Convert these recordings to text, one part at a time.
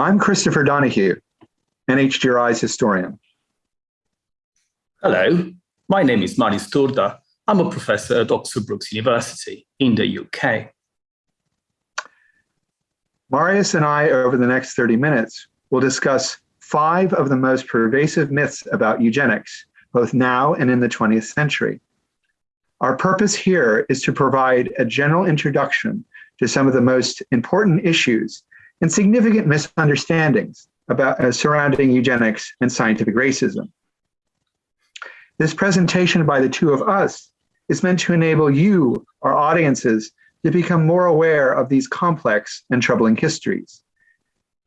I'm Christopher Donohue, NHGRI's historian. Hello, my name is Marius Turda. I'm a professor at Oxford Brookes University in the UK. Marius and I, over the next 30 minutes, will discuss five of the most pervasive myths about eugenics, both now and in the 20th century. Our purpose here is to provide a general introduction to some of the most important issues and significant misunderstandings about uh, surrounding eugenics and scientific racism. This presentation by the two of us is meant to enable you, our audiences, to become more aware of these complex and troubling histories.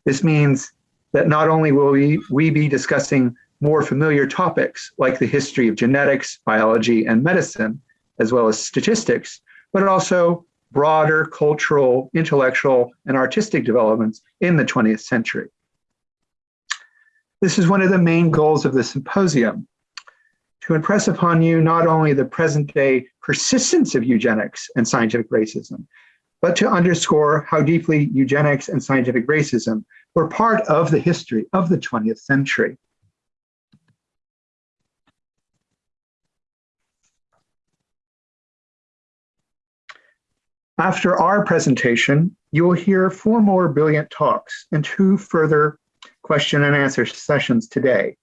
This means that not only will we, we be discussing more familiar topics like the history of genetics, biology, and medicine, as well as statistics, but also broader cultural, intellectual, and artistic developments in the 20th century. This is one of the main goals of the symposium, to impress upon you not only the present day persistence of eugenics and scientific racism, but to underscore how deeply eugenics and scientific racism were part of the history of the 20th century. After our presentation, you will hear four more brilliant talks and two further question and answer sessions today,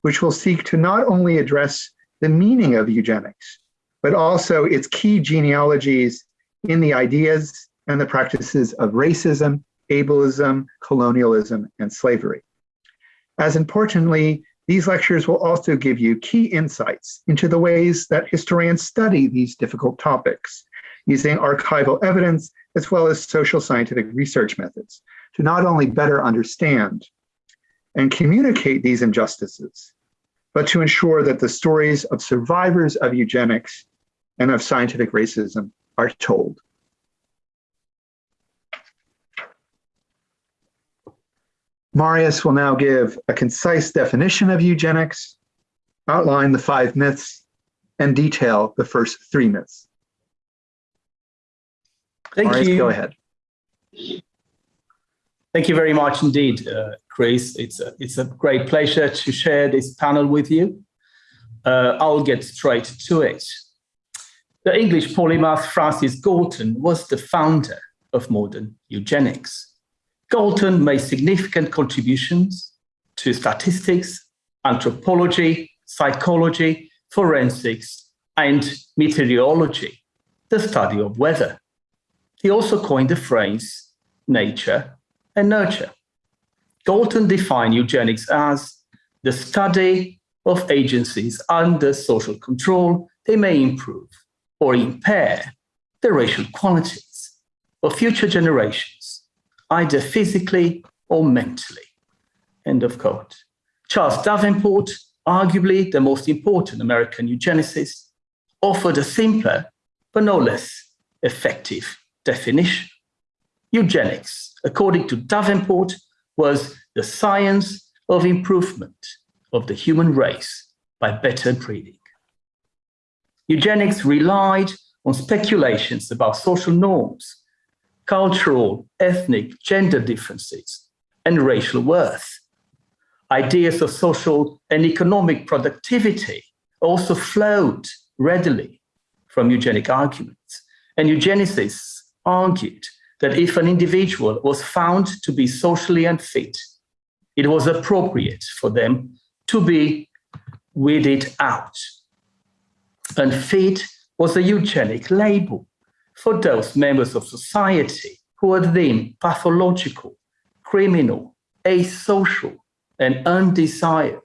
which will seek to not only address the meaning of eugenics, but also its key genealogies in the ideas and the practices of racism, ableism, colonialism, and slavery. As importantly, these lectures will also give you key insights into the ways that historians study these difficult topics using archival evidence as well as social scientific research methods to not only better understand and communicate these injustices, but to ensure that the stories of survivors of eugenics and of scientific racism are told. Marius will now give a concise definition of eugenics, outline the five myths, and detail the first three myths. Thank Marius, you. go ahead. Thank you very much indeed, uh, Chris. It's a, it's a great pleasure to share this panel with you. Uh, I'll get straight to it. The English polymath Francis Galton was the founder of modern eugenics. Galton made significant contributions to statistics, anthropology, psychology, forensics, and meteorology, the study of weather. He also coined the phrase nature and nurture. Galton defined eugenics as the study of agencies under social control they may improve or impair the racial qualities of future generations, either physically or mentally. End of quote. Charles Davenport, arguably the most important American eugenicist, offered a simpler but no less effective definition. Eugenics, according to Davenport, was the science of improvement of the human race by better breeding. Eugenics relied on speculations about social norms, cultural, ethnic, gender differences, and racial worth. Ideas of social and economic productivity also flowed readily from eugenic arguments, and eugenicists argued that if an individual was found to be socially unfit, it was appropriate for them to be weeded out. Unfit was a eugenic label for those members of society who were deemed pathological, criminal, asocial, and undesired.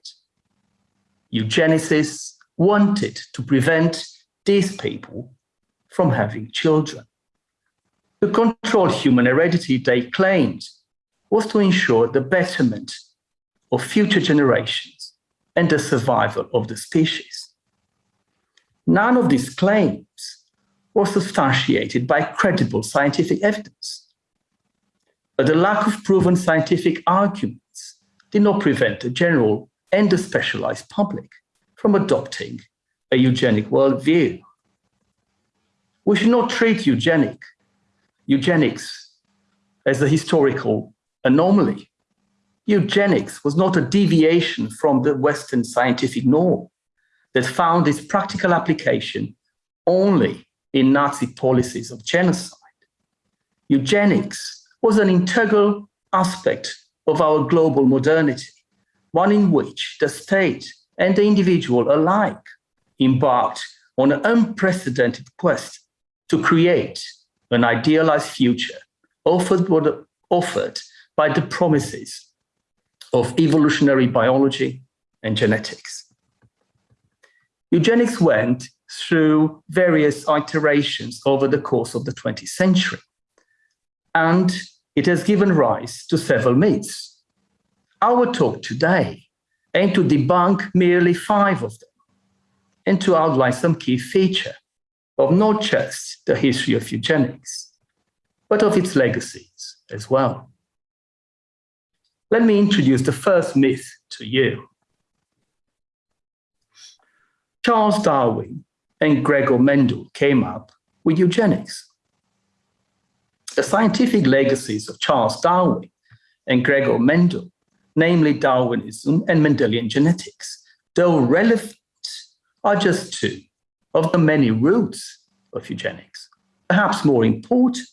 Eugenicists wanted to prevent these people from having children. To control human heredity, they claimed, was to ensure the betterment of future generations and the survival of the species. None of these claims was substantiated by credible scientific evidence. But the lack of proven scientific arguments did not prevent the general and the specialized public from adopting a eugenic worldview. We should not treat eugenic eugenics as a historical anomaly, eugenics was not a deviation from the Western scientific norm that found its practical application only in Nazi policies of genocide. Eugenics was an integral aspect of our global modernity, one in which the state and the individual alike embarked on an unprecedented quest to create an idealized future offered, offered by the promises of evolutionary biology and genetics. Eugenics went through various iterations over the course of the 20th century, and it has given rise to several myths. Our talk today aims to debunk merely five of them and to outline some key feature of not just the history of eugenics, but of its legacies as well. Let me introduce the first myth to you. Charles Darwin and Gregor Mendel came up with eugenics. The scientific legacies of Charles Darwin and Gregor Mendel, namely Darwinism and Mendelian genetics, though relevant, are just two of the many roots of eugenics. Perhaps more important,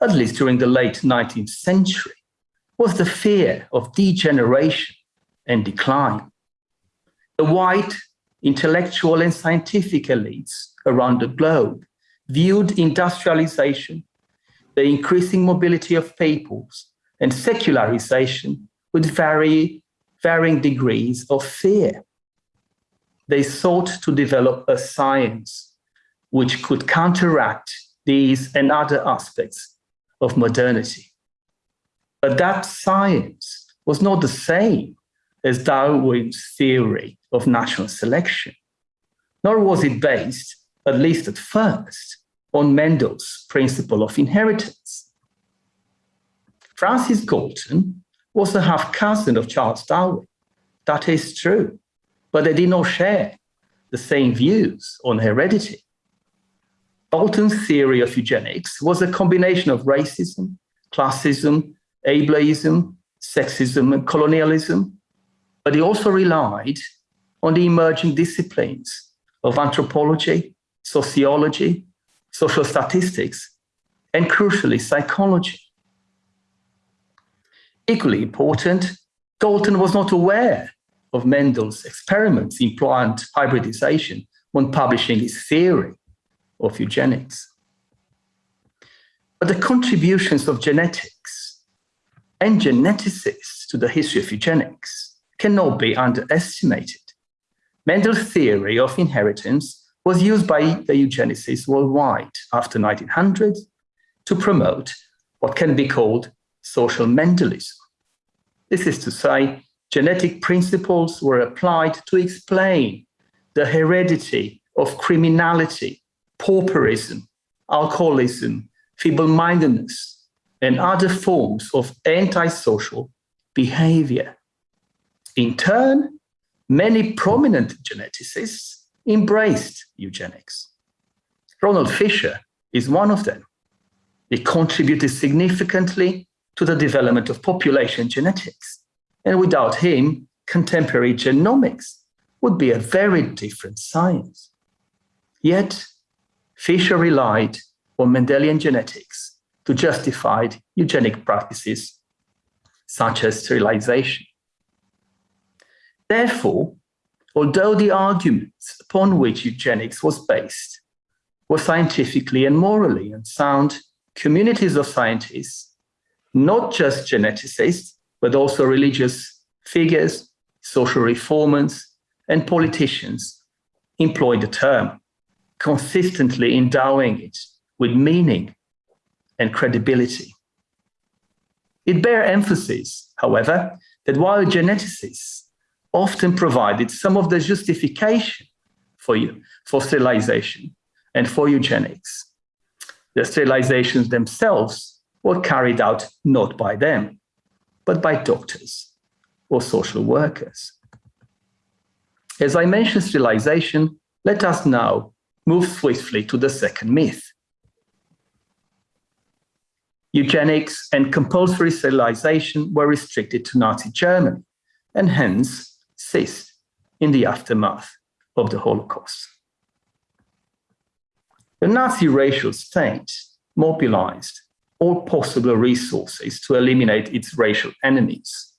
at least during the late 19th century, was the fear of degeneration and decline. The white intellectual and scientific elites around the globe viewed industrialization, the increasing mobility of peoples, and secularization with very, varying degrees of fear. They sought to develop a science which could counteract these and other aspects of modernity. But that science was not the same as Darwin's theory of natural selection, nor was it based, at least at first, on Mendel's principle of inheritance. Francis Galton was a half cousin of Charles Darwin. That is true, but they did not share the same views on heredity. Galton's theory of eugenics was a combination of racism, classism, ableism, sexism, and colonialism, but he also relied on the emerging disciplines of anthropology, sociology, social statistics, and crucially, psychology. Equally important, Galton was not aware of Mendel's experiments in plant hybridization when publishing his theory of eugenics. But the contributions of genetics and geneticists to the history of eugenics cannot be underestimated. Mendel's theory of inheritance was used by the eugenicists worldwide after 1900 to promote what can be called social Mendelism. This is to say, genetic principles were applied to explain the heredity of criminality pauperism, alcoholism, feeble-mindedness, and other forms of antisocial behavior. In turn, many prominent geneticists embraced eugenics. Ronald Fisher is one of them. He contributed significantly to the development of population genetics. And without him, contemporary genomics would be a very different science. Yet, Fisher relied on Mendelian genetics to justify eugenic practices such as sterilization. Therefore, although the arguments upon which eugenics was based were scientifically and morally unsound, communities of scientists, not just geneticists, but also religious figures, social reformers, and politicians employed the term consistently endowing it with meaning and credibility. It bears emphasis, however, that while geneticists often provided some of the justification for, you, for sterilization and for eugenics, the sterilizations themselves were carried out not by them, but by doctors or social workers. As I mentioned sterilization, let us now move swiftly to the second myth. Eugenics and compulsory sterilization were restricted to Nazi Germany and hence ceased in the aftermath of the Holocaust. The Nazi racial state mobilized all possible resources to eliminate its racial enemies,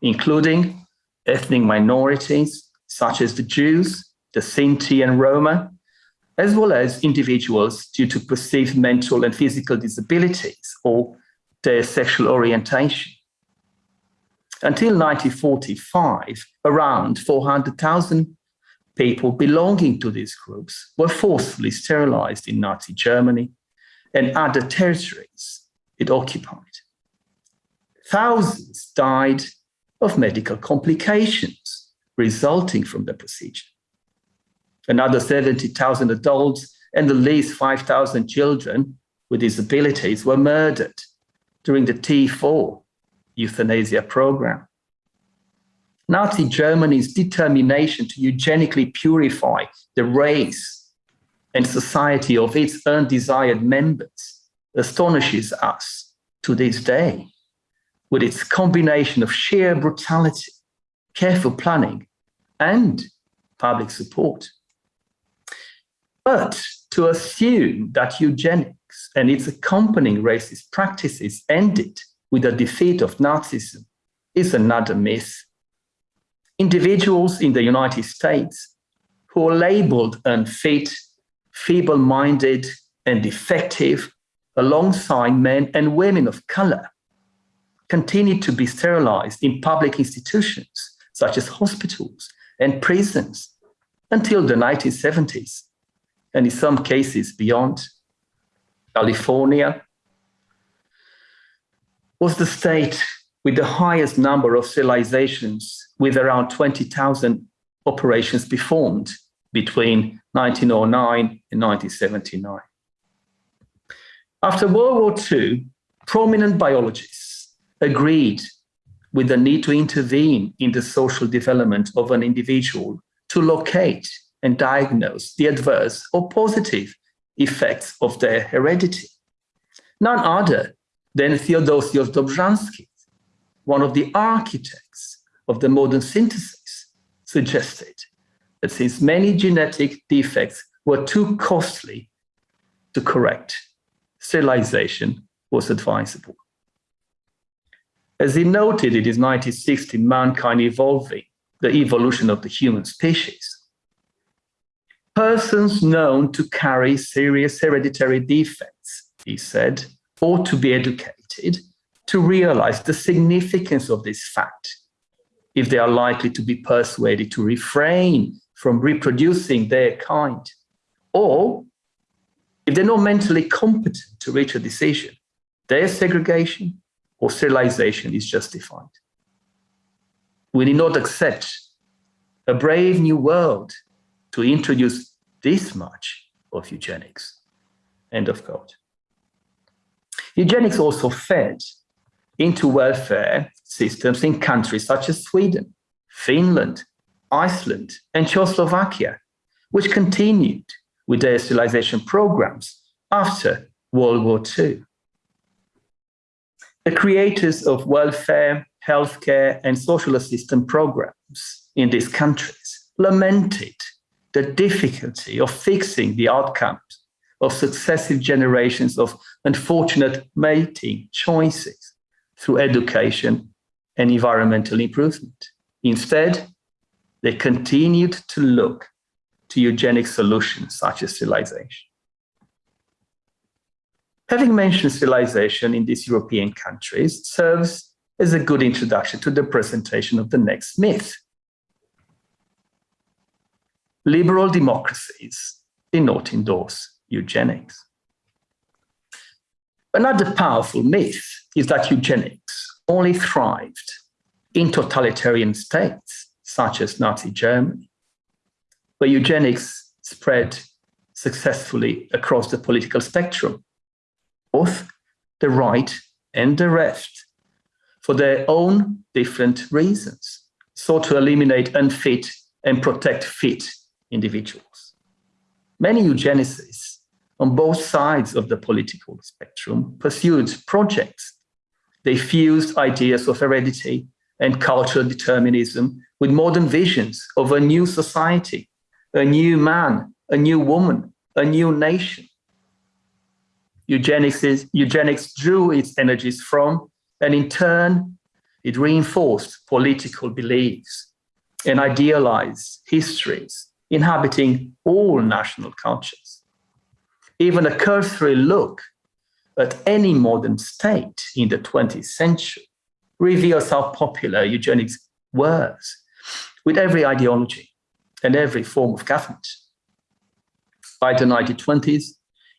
including ethnic minorities such as the Jews, the Sinti and Roma, as well as individuals due to perceived mental and physical disabilities or their sexual orientation. Until 1945, around 400,000 people belonging to these groups were forcibly sterilized in Nazi Germany and other territories it occupied. Thousands died of medical complications resulting from the procedure. Another 70,000 adults and at least 5,000 children with disabilities were murdered during the T4 euthanasia program. Nazi Germany's determination to eugenically purify the race and society of its undesired members astonishes us to this day with its combination of sheer brutality, careful planning, and public support. But to assume that eugenics and its accompanying racist practices ended with the defeat of Nazism is another myth individuals in the United States who are labeled unfit, feeble-minded, and defective alongside men and women of color continue to be sterilized in public institutions such as hospitals and prisons until the 1970s, and in some cases beyond. California was the state with the highest number of sterilizations with around 20,000 operations performed between 1909 and 1979. After World War II, prominent biologists agreed with the need to intervene in the social development of an individual to locate and diagnose the adverse or positive effects of their heredity. None other than Theodosius Dobzhansky, one of the architects of the modern synthesis suggested that since many genetic defects were too costly to correct, sterilization was advisable. As he noted in his 1960 Mankind Evolving, the evolution of the human species, persons known to carry serious hereditary defects, he said, ought to be educated to realize the significance of this fact if they are likely to be persuaded to refrain from reproducing their kind, or if they're not mentally competent to reach a decision, their segregation or sterilization is justified. We need not accept a brave new world to introduce this much of eugenics. End of quote. Eugenics also fed into welfare systems in countries such as Sweden, Finland, Iceland, and Czechoslovakia, which continued with their programs after World War II. The creators of welfare, healthcare, and social assistance programs in these countries lamented the difficulty of fixing the outcomes of successive generations of unfortunate mating choices through education and environmental improvement. Instead, they continued to look to eugenic solutions such as sterilization. Having mentioned sterilization in these European countries serves as a good introduction to the presentation of the next myth. Liberal democracies do not endorse eugenics. Another powerful myth is that eugenics only thrived in totalitarian states, such as Nazi Germany, where eugenics spread successfully across the political spectrum, both the right and the left, for their own different reasons, sought to eliminate unfit and protect fit individuals. Many eugenicists on both sides of the political spectrum pursued projects. They fused ideas of heredity and cultural determinism with modern visions of a new society, a new man, a new woman, a new nation. Eugenics, is, eugenics drew its energies from, and in turn, it reinforced political beliefs and idealized histories inhabiting all national cultures. Even a cursory look at any modern state in the 20th century reveals how popular eugenics was with every ideology and every form of government. By the 1920s,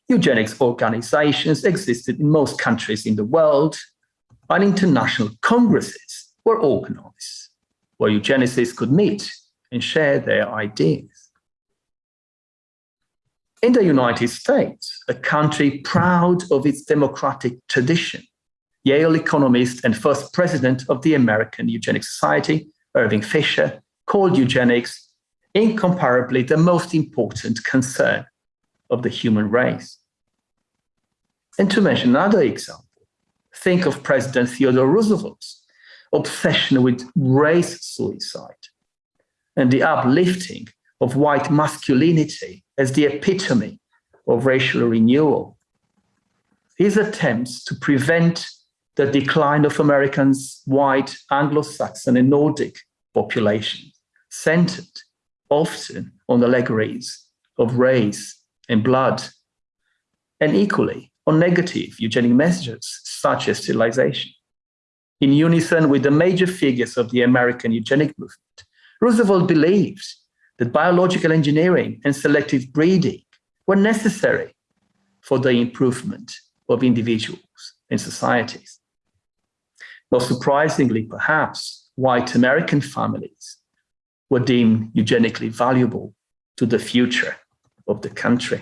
eugenics organizations existed in most countries in the world, and international congresses were organized where eugenicists could meet and share their ideas. In the United States, a country proud of its democratic tradition, Yale economist and first president of the American Eugenics Society, Irving Fisher, called eugenics incomparably the most important concern of the human race. And to mention another example, think of President Theodore Roosevelt's obsession with race suicide and the uplifting of white masculinity as the epitome of racial renewal. His attempts to prevent the decline of Americans' white, Anglo-Saxon and Nordic populations centered often on the allegories of race and blood, and equally on negative eugenic messages such as sterilization. In unison with the major figures of the American eugenic movement, Roosevelt believed that biological engineering and selective breeding were necessary for the improvement of individuals and societies. Most surprisingly, perhaps, white American families were deemed eugenically valuable to the future of the country.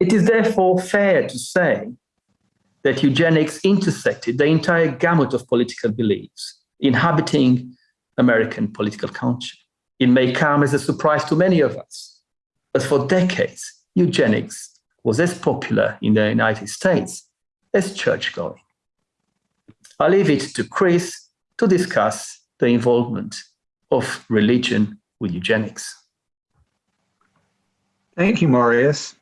It is therefore fair to say that eugenics intersected the entire gamut of political beliefs inhabiting American political culture. It may come as a surprise to many of us, but for decades, eugenics was as popular in the United States as church going. I'll leave it to Chris to discuss the involvement of religion with eugenics. Thank you, Marius.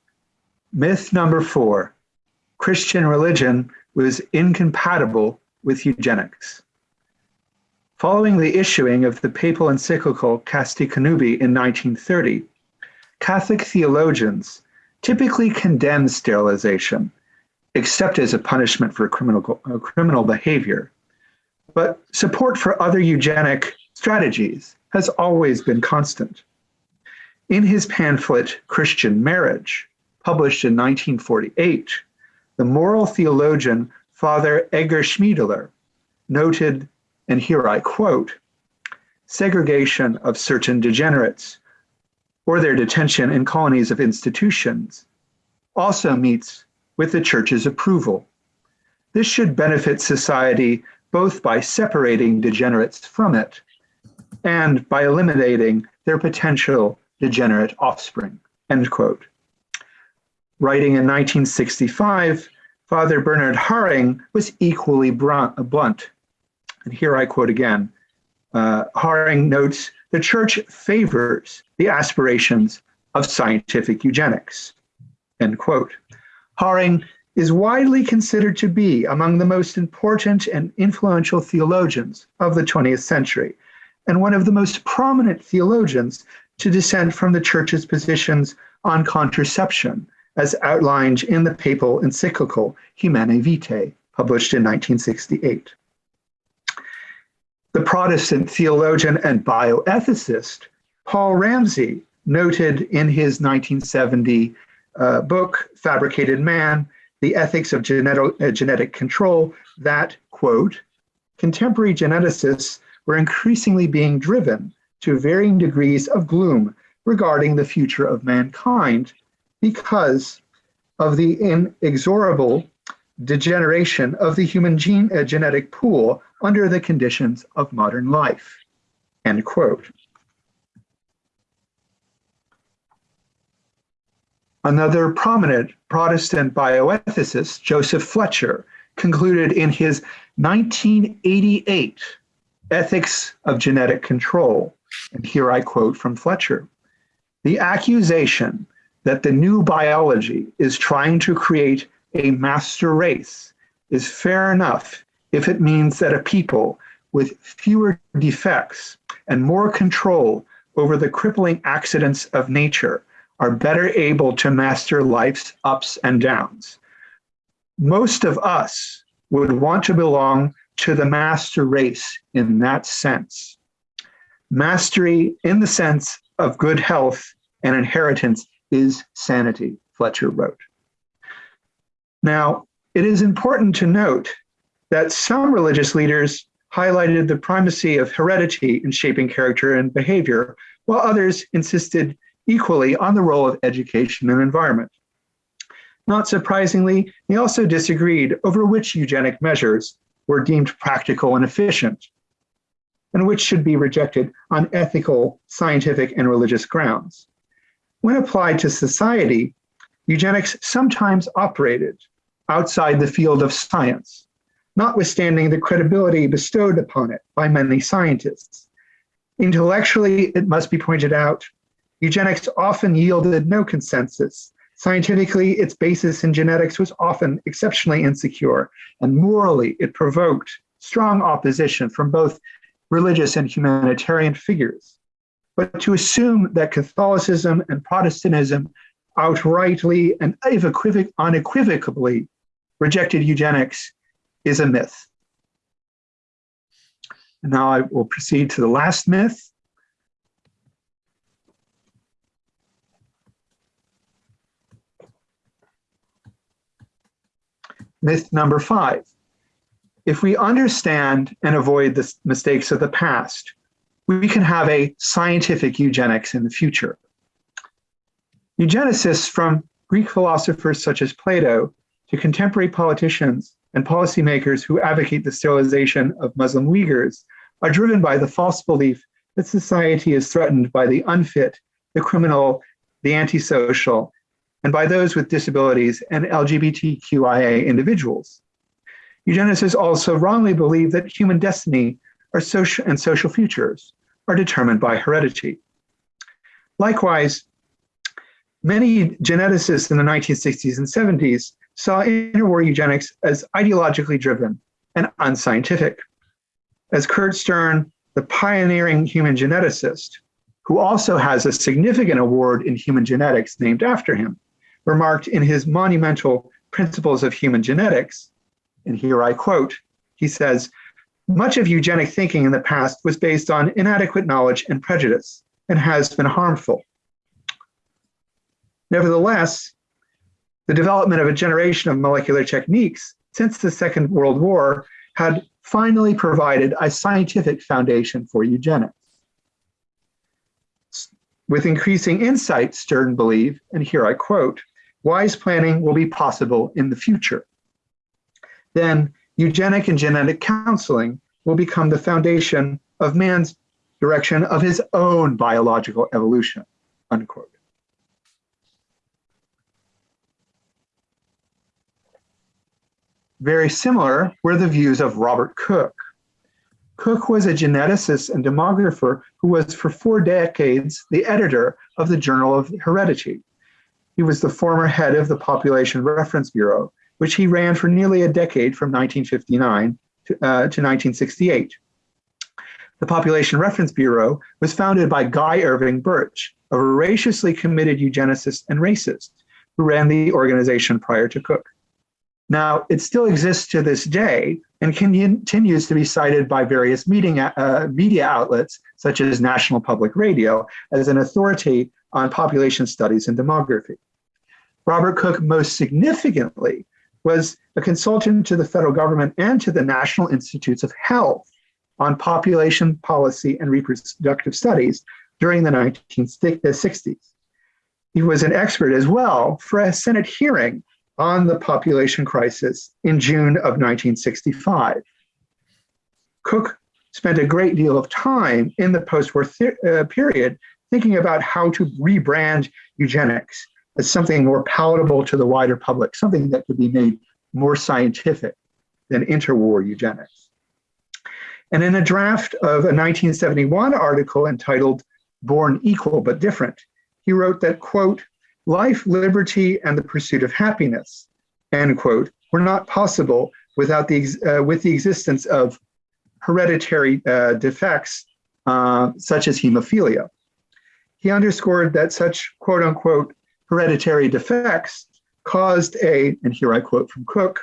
Myth number four, Christian religion was incompatible with eugenics. Following the issuing of the papal encyclical Casti Connubii in 1930, Catholic theologians typically condemned sterilization, except as a punishment for criminal, uh, criminal behavior. But support for other eugenic strategies has always been constant. In his pamphlet, Christian Marriage, published in 1948, the moral theologian Father Edgar Schmiedeler noted and here I quote, segregation of certain degenerates or their detention in colonies of institutions also meets with the church's approval. This should benefit society both by separating degenerates from it and by eliminating their potential degenerate offspring, end quote. Writing in 1965, Father Bernard Haring was equally blunt and here I quote again, uh, Haring notes, the church favors the aspirations of scientific eugenics, end quote. Haring is widely considered to be among the most important and influential theologians of the 20th century, and one of the most prominent theologians to dissent from the church's positions on contraception, as outlined in the papal encyclical Humanae Vitae, published in 1968 the Protestant theologian and bioethicist Paul Ramsey noted in his 1970 uh, book, Fabricated Man, The Ethics of uh, Genetic Control, that, quote, contemporary geneticists were increasingly being driven to varying degrees of gloom regarding the future of mankind because of the inexorable degeneration of the human gene, uh, genetic pool under the conditions of modern life, end quote. Another prominent Protestant bioethicist, Joseph Fletcher, concluded in his 1988 Ethics of Genetic Control, and here I quote from Fletcher, the accusation that the new biology is trying to create a master race is fair enough if it means that a people with fewer defects and more control over the crippling accidents of nature are better able to master life's ups and downs. Most of us would want to belong to the master race in that sense. Mastery in the sense of good health and inheritance is sanity, Fletcher wrote. Now, it is important to note that some religious leaders highlighted the primacy of heredity in shaping character and behavior, while others insisted equally on the role of education and environment. Not surprisingly, they also disagreed over which eugenic measures were deemed practical and efficient, and which should be rejected on ethical, scientific, and religious grounds. When applied to society, eugenics sometimes operated outside the field of science, notwithstanding the credibility bestowed upon it by many scientists. Intellectually, it must be pointed out, eugenics often yielded no consensus. Scientifically, its basis in genetics was often exceptionally insecure, and morally, it provoked strong opposition from both religious and humanitarian figures. But to assume that Catholicism and Protestantism outrightly and unequivocally rejected eugenics is a myth. And now I will proceed to the last myth. Myth number five. If we understand and avoid the mistakes of the past, we can have a scientific eugenics in the future. Eugenicists from Greek philosophers such as Plato to contemporary politicians and policymakers who advocate the sterilization of Muslim Uyghurs are driven by the false belief that society is threatened by the unfit, the criminal, the antisocial, and by those with disabilities and LGBTQIA individuals. Eugenicists also wrongly believe that human destiny or social and social futures are determined by heredity. Likewise, many geneticists in the 1960s and 70s saw interwar eugenics as ideologically driven and unscientific. As Curt Stern, the pioneering human geneticist, who also has a significant award in human genetics named after him, remarked in his monumental Principles of Human Genetics, and here I quote, he says, much of eugenic thinking in the past was based on inadequate knowledge and prejudice and has been harmful. Nevertheless, the development of a generation of molecular techniques since the Second World War had finally provided a scientific foundation for eugenics. With increasing insight, Stern believed, and here I quote, wise planning will be possible in the future. Then eugenic and genetic counseling will become the foundation of man's direction of his own biological evolution, unquote. Very similar were the views of Robert Cook. Cook was a geneticist and demographer who was for four decades the editor of the Journal of Heredity. He was the former head of the Population Reference Bureau, which he ran for nearly a decade from 1959 to, uh, to 1968. The Population Reference Bureau was founded by Guy Irving Burch, a voraciously committed eugenicist and racist who ran the organization prior to Cook. Now, it still exists to this day and continues to be cited by various meeting, uh, media outlets, such as National Public Radio, as an authority on population studies and demography. Robert Cook, most significantly, was a consultant to the federal government and to the National Institutes of Health on population policy and reproductive studies during the 1960s. He was an expert as well for a Senate hearing on the population crisis in June of 1965. Cook spent a great deal of time in the post-war uh, period thinking about how to rebrand eugenics as something more palatable to the wider public, something that could be made more scientific than interwar eugenics. And in a draft of a 1971 article entitled Born Equal but Different, he wrote that, quote, life, liberty, and the pursuit of happiness, end quote, were not possible without the, uh, with the existence of hereditary uh, defects uh, such as hemophilia. He underscored that such quote unquote hereditary defects caused a, and here I quote from Cook,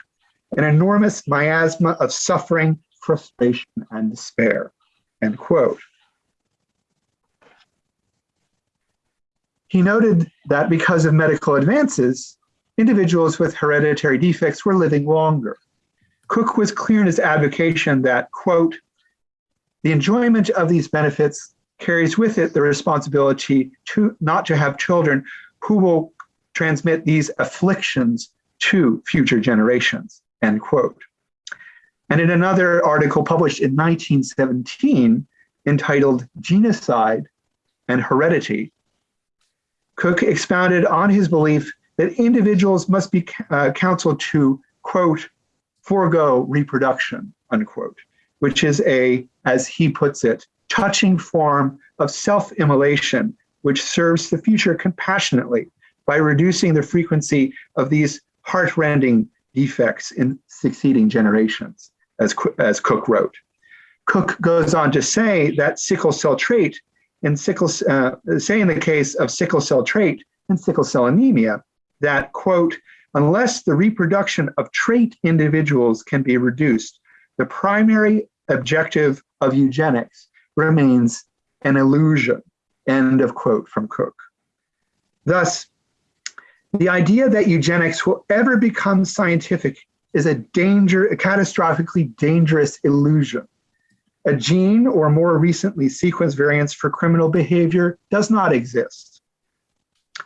an enormous miasma of suffering, frustration, and despair, end quote. He noted that because of medical advances, individuals with hereditary defects were living longer. Cook was clear in his advocation that, quote, the enjoyment of these benefits carries with it the responsibility to not to have children who will transmit these afflictions to future generations, end quote. And in another article published in 1917 entitled Genocide and Heredity, Cook expounded on his belief that individuals must be uh, counseled to, quote, forego reproduction, unquote, which is a, as he puts it, touching form of self-immolation, which serves the future compassionately by reducing the frequency of these heart-rending defects in succeeding generations, as, as Cook wrote. Cook goes on to say that sickle cell trait in sickle, uh, say in the case of sickle cell trait and sickle cell anemia, that quote, unless the reproduction of trait individuals can be reduced, the primary objective of eugenics remains an illusion, end of quote from Cook. Thus, the idea that eugenics will ever become scientific is a danger, a catastrophically dangerous illusion. A gene or more recently sequence variants for criminal behavior does not exist.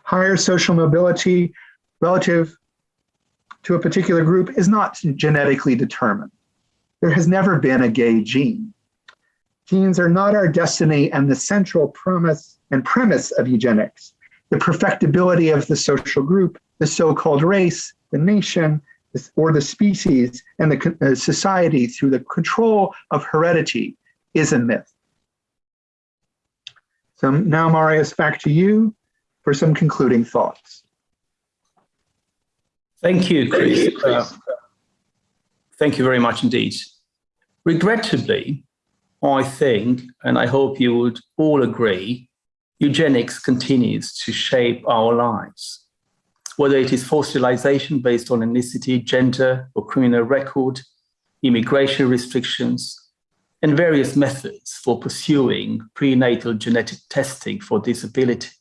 Higher social mobility relative to a particular group is not genetically determined. There has never been a gay gene. Genes are not our destiny and the central promise and premise of eugenics. The perfectibility of the social group, the so-called race, the nation, or the species and the uh, society through the control of heredity is a myth. So now, Marius, back to you for some concluding thoughts. Thank you, Chris. Uh, thank you very much indeed. Regrettably, I think, and I hope you would all agree, eugenics continues to shape our lives. Whether it is fossilization based on ethnicity, gender, or criminal record, immigration restrictions, and various methods for pursuing prenatal genetic testing for disabilities.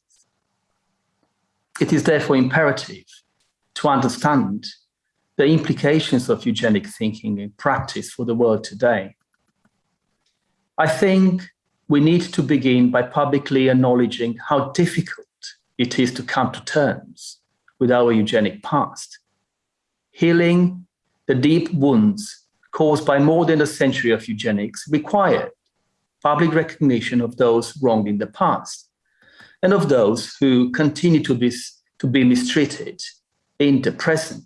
It is therefore imperative to understand the implications of eugenic thinking in practice for the world today. I think we need to begin by publicly acknowledging how difficult it is to come to terms with our eugenic past. Healing the deep wounds caused by more than a century of eugenics required public recognition of those wronged in the past and of those who continue to be, to be mistreated in the present.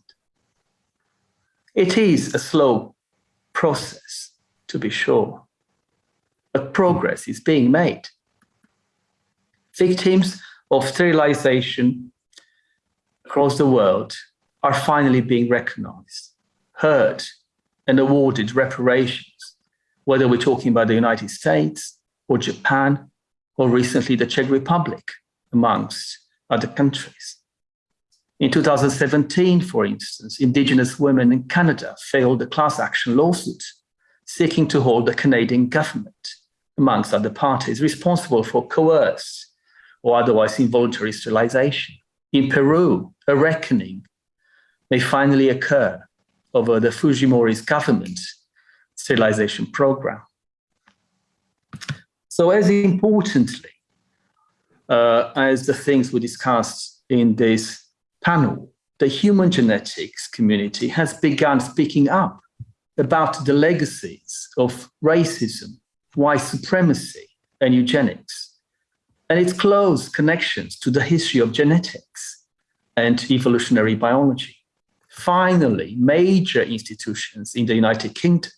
It is a slow process, to be sure, but progress is being made. Victims of sterilization across the world are finally being recognized, heard, and awarded reparations, whether we're talking about the United States or Japan, or recently the Czech Republic, amongst other countries. In 2017, for instance, Indigenous women in Canada filed a class action lawsuit seeking to hold the Canadian government amongst other parties, responsible for coerced or otherwise involuntary sterilization. In Peru, a reckoning may finally occur over the Fujimori's government sterilization program. So as importantly uh, as the things we discussed in this panel, the human genetics community has begun speaking up about the legacies of racism white supremacy and eugenics, and its close connections to the history of genetics, and evolutionary biology. Finally, major institutions in the United Kingdom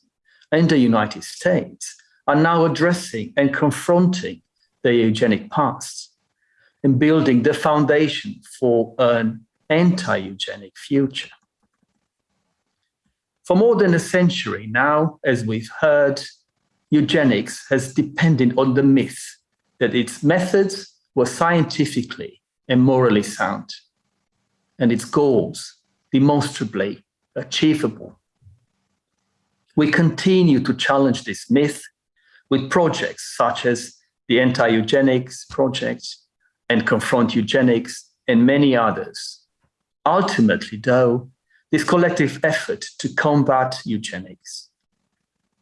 and the United States are now addressing and confronting the eugenic past and building the foundation for an anti-eugenic future. For more than a century now, as we've heard, eugenics has depended on the myth that its methods were scientifically and morally sound, and its goals demonstrably achievable. We continue to challenge this myth with projects such as the Anti-Eugenics Project and Confront Eugenics and many others. Ultimately, though, this collective effort to combat eugenics,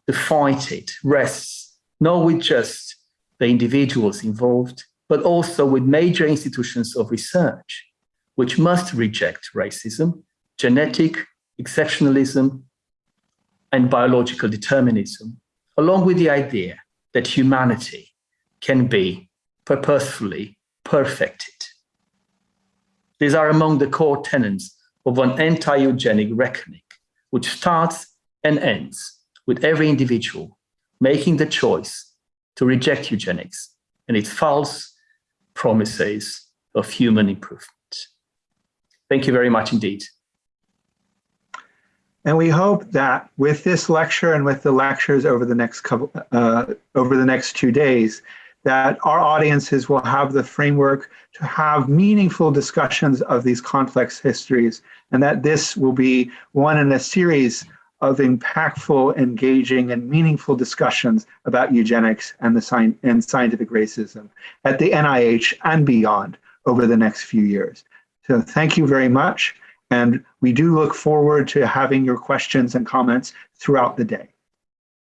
to fight it, rests not with just the individuals involved, but also with major institutions of research, which must reject racism, genetic exceptionalism, and biological determinism, along with the idea that humanity can be purposefully perfected. These are among the core tenets of an anti-eugenic reckoning, which starts and ends with every individual making the choice to reject eugenics and its false promises of human improvement. Thank you very much indeed. And we hope that with this lecture and with the lectures over the next couple, uh, over the next two days, that our audiences will have the framework to have meaningful discussions of these complex histories, and that this will be one in a series of impactful, engaging, and meaningful discussions about eugenics and, the sci and scientific racism at the NIH and beyond over the next few years. So thank you very much. And we do look forward to having your questions and comments throughout the day.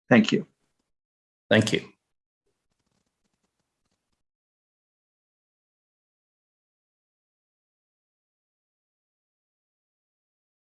Thank you. Thank you.